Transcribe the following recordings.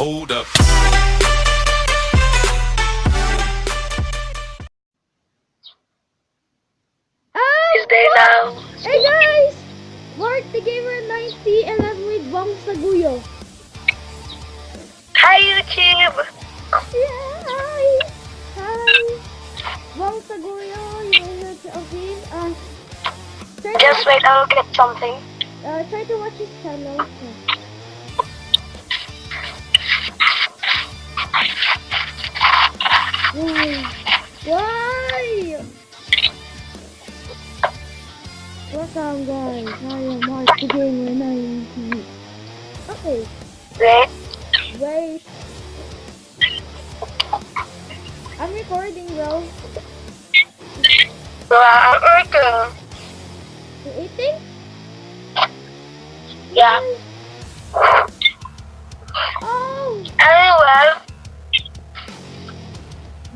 Hold up. Tuesday now! Hey guys! Mark the Gamer 90 and I'm with Bong Saguyo. Hi YouTube! Yeah, hi! Hi! Bong Saguyo, you're the office. Uh, Just wait, I'll get something. Uh, try to watch his channel. Welcome guys, I am Mark the Gamer 90. Okay, Wait. wait. I'm recording bro. So, I'm working. You eating? Yeah. Oh! Anyway,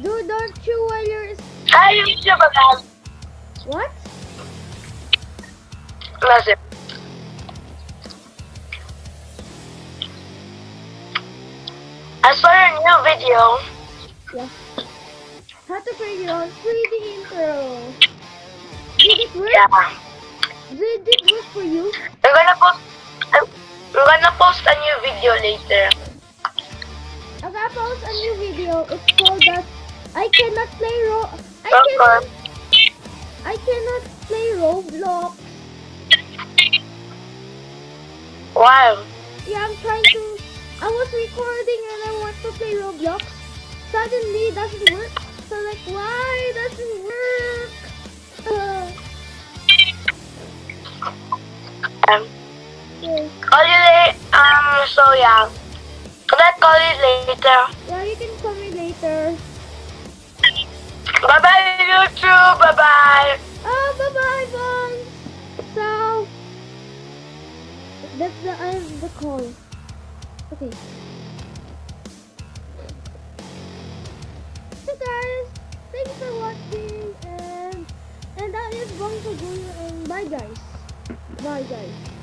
Dude, don't you while you're... hi, YouTube again. What? Listen. I saw your new video. Yeah. How to figure out 3D intro. Did it work? Yeah. Did it work for you? I'm gonna post. I'm, I'm gonna post a new video later. I'm gonna post a new video. It's called that I cannot play ro I Okay. cannot I cannot play Roblox. Wow. Yeah, I'm trying to I was recording and I want to play Roblox. Suddenly it doesn't work. So like why doesn't work? Uh, Um, yeah. call you later. Um, so yeah. Can I call you later? yeah, you can call me later. Bye bye that's the end of the call. Okay. So guys, thanks for watching and and that is Bong Saguyo and bye guys. Bye guys.